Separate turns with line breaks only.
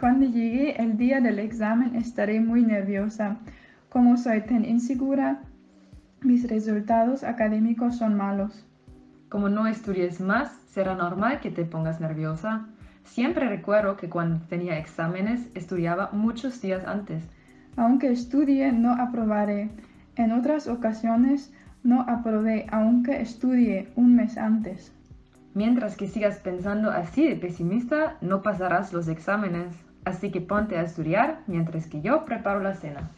Cuando llegue el día del examen estaré muy nerviosa. Como soy tan insegura, mis resultados académicos son malos.
Como no estudies más, será normal que te pongas nerviosa. Siempre recuerdo que cuando tenía exámenes estudiaba muchos días antes.
Aunque estudie, no aprobaré. En otras ocasiones no aprobé, aunque estudie un mes antes.
Mientras que sigas pensando así de pesimista, no pasarás los exámenes. Así que ponte a estudiar mientras que yo preparo la cena.